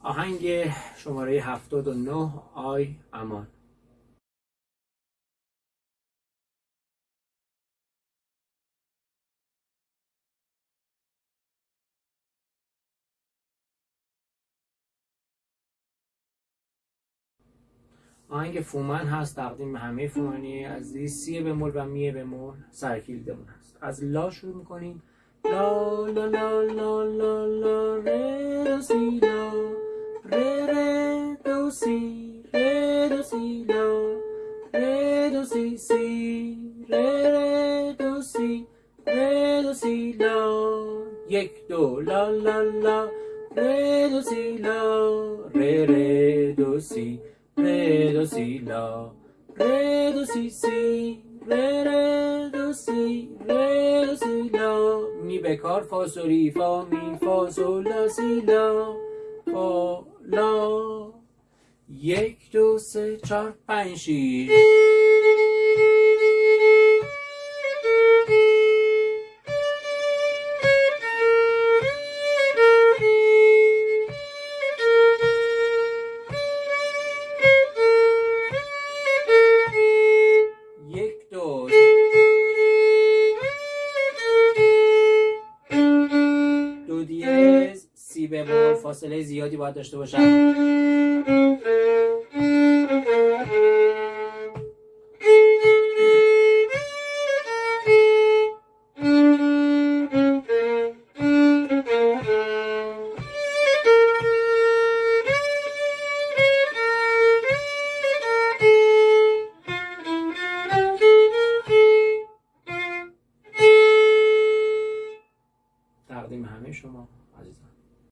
آهنگ شماره 79 آی امان آهنگ فومن هست تقدیم به همه فومنی عزیز سی بمول و می بمول سرکیلدمون هست از لا شروع می‌کنیم لا لا لا لا لا لا ره سی لا ره ره دو سی ره دو سی لا ره دو سی سی ره ره دو سی ره دو سی لا یک دو لا لا لا ره دو سی لا ره ره دو سی re do si la re do si si re re do si re do si la می بکار فا سو ری فا می فا سو لا سی لا فا لا. یک دو سه چهار پنج شیش. زیادی ببر فاصله زیادی باید داشته باشم. تقدیم همه شما عزیزان.